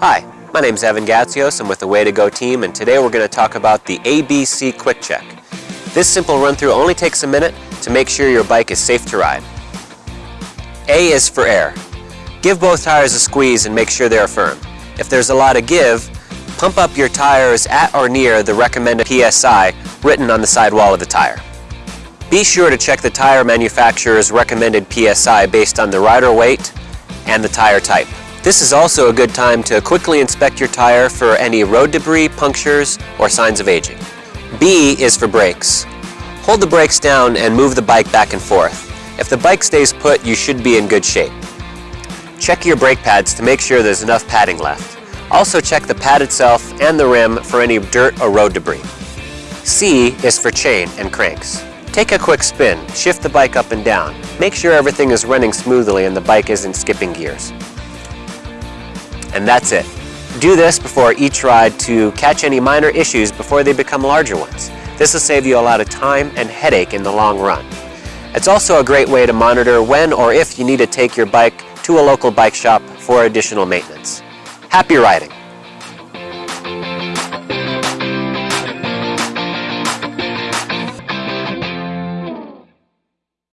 Hi, my name is Evan Gatsios. I'm with the Way to Go team, and today we're going to talk about the ABC Quick Check. This simple run-through only takes a minute to make sure your bike is safe to ride. A is for air. Give both tires a squeeze and make sure they are firm. If there's a lot of give, pump up your tires at or near the recommended PSI written on the sidewall of the tire. Be sure to check the tire manufacturer's recommended PSI based on the rider weight and the tire type. This is also a good time to quickly inspect your tire for any road debris, punctures, or signs of aging. B is for brakes. Hold the brakes down and move the bike back and forth. If the bike stays put, you should be in good shape. Check your brake pads to make sure there's enough padding left. Also check the pad itself and the rim for any dirt or road debris. C is for chain and cranks. Take a quick spin, shift the bike up and down. Make sure everything is running smoothly and the bike isn't skipping gears. And that's it. Do this before each ride to catch any minor issues before they become larger ones. This will save you a lot of time and headache in the long run. It's also a great way to monitor when or if you need to take your bike to a local bike shop for additional maintenance. Happy riding!